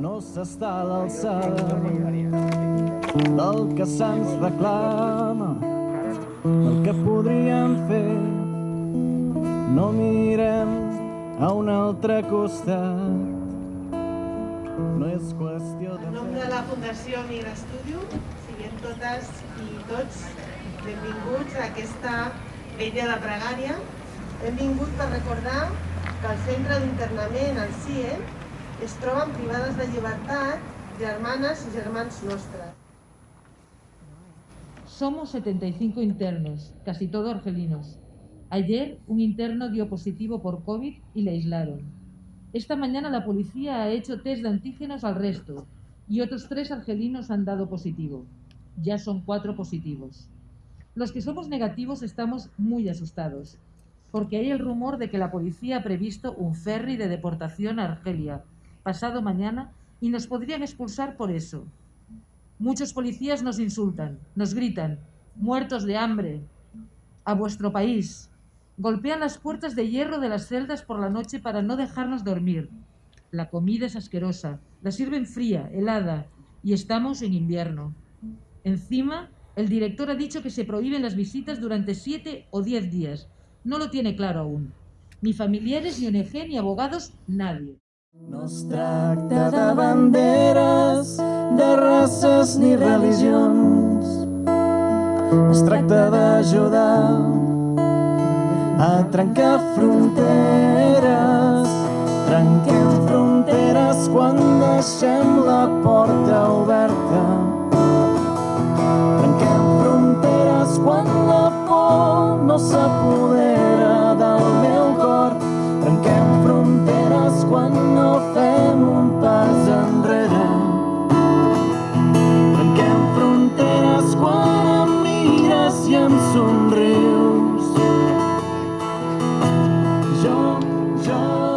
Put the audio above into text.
no s'està a l'alçada del que se'ns reclama, el que podríem fer. No mirem a un altre costat, no és qüestió de En nom de la Fundació Migra Studio, siguem totes i tots benvinguts a aquesta vella de pregària. Hem vingut per recordar que el centre d'internament, el CIE, es troben privades de llibertat y germans nostres. Somos 75 internos, casi todos argelinos. Ayer un interno dio positivo por COVID y le aislaron. Esta mañana la policía ha hecho test de antígenos al resto y otros tres argelinos han dado positivo. Ya son cuatro positivos. Los que somos negativos estamos muy asustados, porque hay el rumor de que la policía ha previsto un ferry de deportación a Argelia pasado mañana y nos podrían expulsar por eso. Muchos policías nos insultan, nos gritan, muertos de hambre, a vuestro país. Golpean las puertas de hierro de las celdas por la noche para no dejarnos dormir. La comida es asquerosa, la sirven fría, helada, y estamos en invierno. Encima, el director ha dicho que se prohíben las visitas durante siete o diez días. No lo tiene claro aún. Ni familiares, ni ONG, ni abogados, nadie. No es tracta de banderes, de races ni religions. Es tracta d'ajudar a trencar fronteres. Trenquem fronteres quan deixem la porta oberta. 저